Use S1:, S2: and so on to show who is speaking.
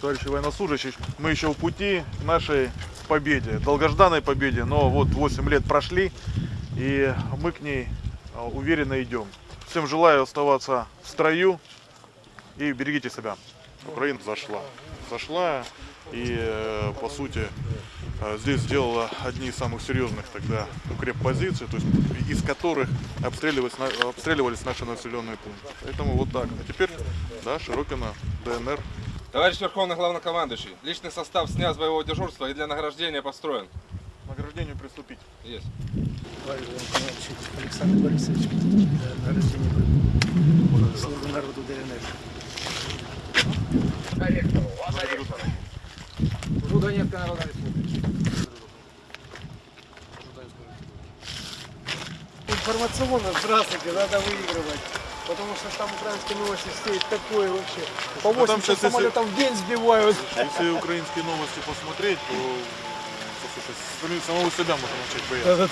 S1: Товарищи военнослужащие, мы еще в пути нашей победе, долгожданной победе, но вот 8 лет прошли, и мы к ней а, уверенно идем. Всем желаю оставаться в строю и берегите себя. Украина зашла. Зашла и, э, по сути, здесь сделала одни из самых серьезных тогда укреппозиций, то есть из которых обстреливались, обстреливались наши населенные пункты. Поэтому вот так. А теперь, да, Широкино, ДНР.
S2: Товарищ Верховный Главнокомандующий, личный состав снят с боевого дежурства и для награждения построен.
S1: К награждению приступить.
S2: Есть.
S3: Александр Борисович, награждение народу ДНР.
S2: Донецкая Народная Республика.
S3: Информационно, здравствуйте, надо выигрывать. Потому что там украинские новости стоит такое вообще. По
S1: Ну, там
S3: 80
S1: щас, если-
S3: самолетов в день сбивают.
S1: Если украинские новости посмотреть, то, послушай, самого себя можно начать бояться.